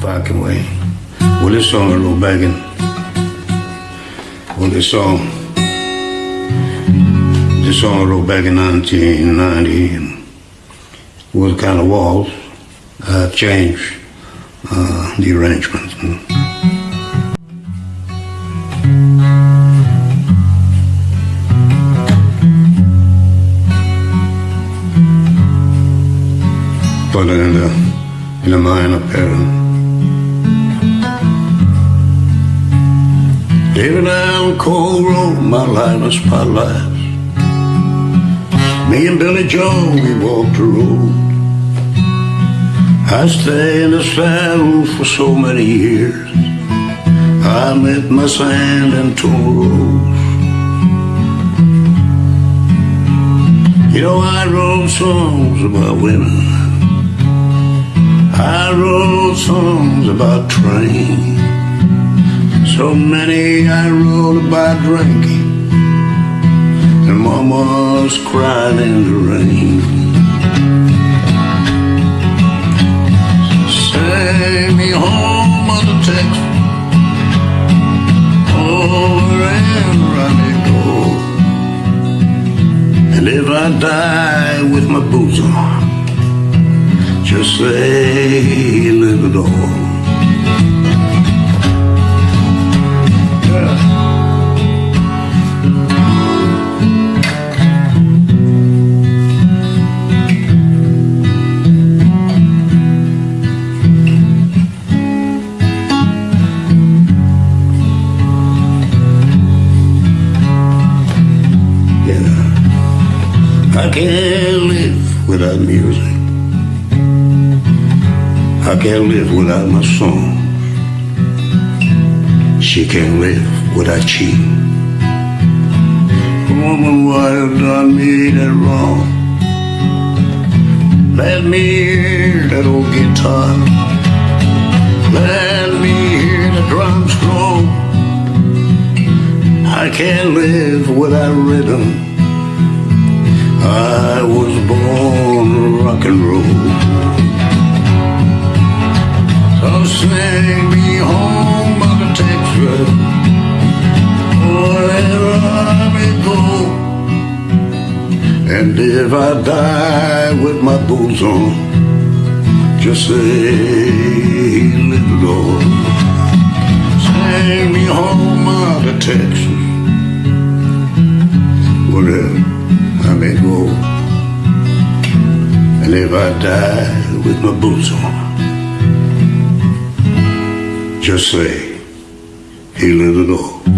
fucking way. Well, this song I wrote back in. Well, this song. This song I wrote back in 1990 and was kind of waltz. I changed uh, the arrangements. It in the, in the minor pattern. Living down Cold Road, my life was spotlights. Me and Billy Joe, we walked the road. I stayed in the saddle for so many years. I met my sand and toros. You know, I wrote songs about women. I wrote songs about trains. So many I wrote about drinking. And mama's crying in the rain. Send me home, Mother Texas. Over and running gold. And if I die with my boots on, just say live it all. Yeah. I can't live without music. I can't live without my song. She can't live without cheating. Woman, what have done me that wrong? Let me hear that old guitar. Let me hear the drums roll. I can't live without rhythm. Me home, wherever I may go. And if I die with my boots on, just say, little Lord, sing me home, Mother Texas, wherever I may go. And if I die with my boots on, just say, he let it all.